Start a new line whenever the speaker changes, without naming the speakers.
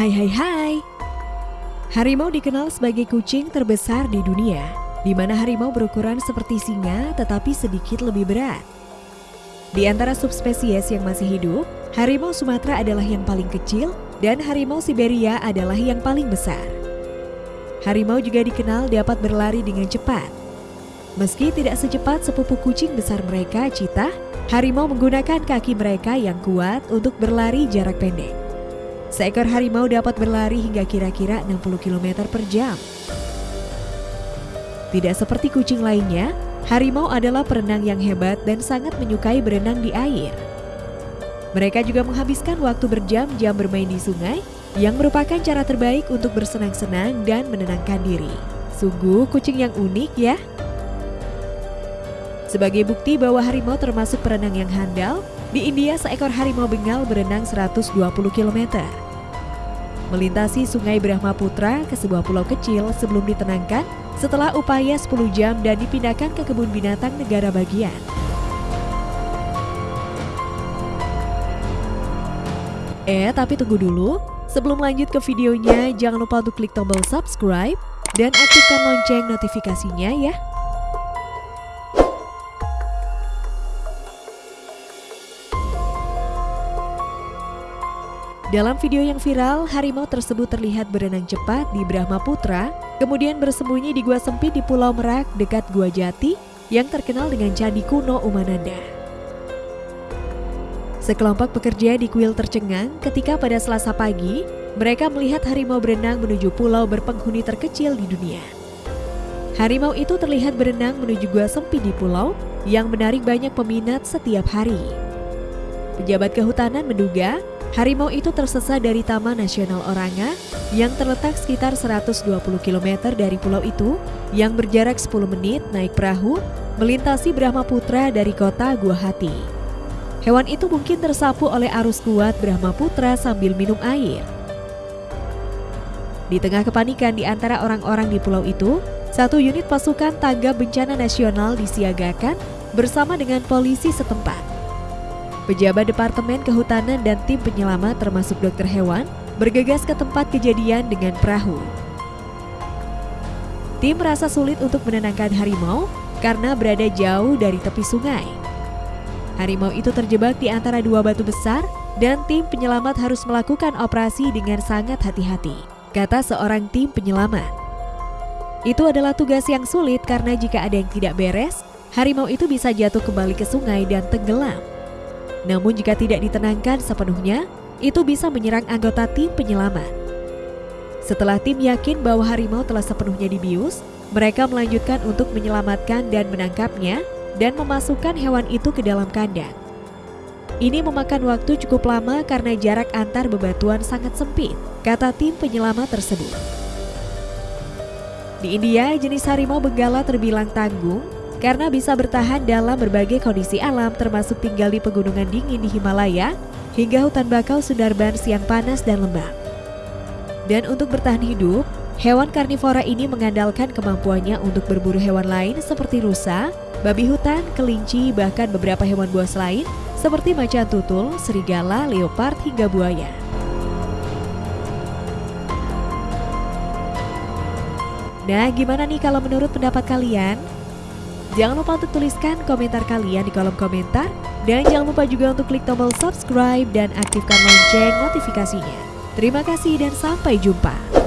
Hai hai hai. Harimau dikenal sebagai kucing terbesar di dunia, di mana harimau berukuran seperti singa tetapi sedikit lebih berat. Di antara subspesies yang masih hidup, harimau Sumatera adalah yang paling kecil dan harimau Siberia adalah yang paling besar. Harimau juga dikenal dapat berlari dengan cepat. Meski tidak secepat sepupu kucing besar mereka, cita, harimau menggunakan kaki mereka yang kuat untuk berlari jarak pendek. Seekor harimau dapat berlari hingga kira-kira 60 km per jam. Tidak seperti kucing lainnya, harimau adalah perenang yang hebat dan sangat menyukai berenang di air. Mereka juga menghabiskan waktu berjam-jam bermain di sungai, yang merupakan cara terbaik untuk bersenang-senang dan menenangkan diri. Sungguh kucing yang unik ya. Sebagai bukti bahwa harimau termasuk perenang yang handal, di India, seekor harimau Bengal berenang 120 km. Melintasi sungai Brahmaputra ke sebuah pulau kecil sebelum ditenangkan setelah upaya 10 jam dan dipindahkan ke kebun binatang negara bagian. Eh, tapi tunggu dulu. Sebelum lanjut ke videonya, jangan lupa untuk klik tombol subscribe dan aktifkan lonceng notifikasinya ya. Dalam video yang viral, harimau tersebut terlihat berenang cepat di Brahmaputra, kemudian bersembunyi di gua sempit di Pulau Merak dekat Gua Jati yang terkenal dengan Candi Kuno Umananda. Sekelompok pekerja di kuil tercengang ketika pada selasa pagi, mereka melihat harimau berenang menuju pulau berpenghuni terkecil di dunia. Harimau itu terlihat berenang menuju gua sempit di pulau yang menarik banyak peminat setiap hari. Pejabat kehutanan menduga Harimau itu tersesat dari Taman Nasional Oranga yang terletak sekitar 120 km dari pulau itu yang berjarak 10 menit naik perahu melintasi Brahmaputra dari kota Guwahati. Hewan itu mungkin tersapu oleh arus kuat Brahmaputra sambil minum air. Di tengah kepanikan di antara orang-orang di pulau itu, satu unit pasukan tanggap bencana nasional disiagakan bersama dengan polisi setempat. Pejabat Departemen Kehutanan dan tim penyelamat termasuk dokter hewan bergegas ke tempat kejadian dengan perahu. Tim merasa sulit untuk menenangkan harimau karena berada jauh dari tepi sungai. Harimau itu terjebak di antara dua batu besar dan tim penyelamat harus melakukan operasi dengan sangat hati-hati, kata seorang tim penyelamat. Itu adalah tugas yang sulit karena jika ada yang tidak beres, harimau itu bisa jatuh kembali ke sungai dan tenggelam. Namun jika tidak ditenangkan sepenuhnya, itu bisa menyerang anggota tim penyelamat. Setelah tim yakin bahwa harimau telah sepenuhnya dibius, mereka melanjutkan untuk menyelamatkan dan menangkapnya dan memasukkan hewan itu ke dalam kandang. Ini memakan waktu cukup lama karena jarak antar bebatuan sangat sempit, kata tim penyelamat tersebut. Di India, jenis harimau benggala terbilang tanggung karena bisa bertahan dalam berbagai kondisi alam termasuk tinggal di pegunungan dingin di Himalaya hingga hutan bakau Sundarbans yang panas dan lembab. Dan untuk bertahan hidup, hewan karnivora ini mengandalkan kemampuannya untuk berburu hewan lain seperti rusa, babi hutan, kelinci, bahkan beberapa hewan buas lain seperti macan tutul, serigala, leopard, hingga buaya. Nah, gimana nih kalau menurut pendapat kalian? Jangan lupa untuk tuliskan komentar kalian di kolom komentar. Dan jangan lupa juga untuk klik tombol subscribe dan aktifkan lonceng notifikasinya. Terima kasih dan sampai jumpa.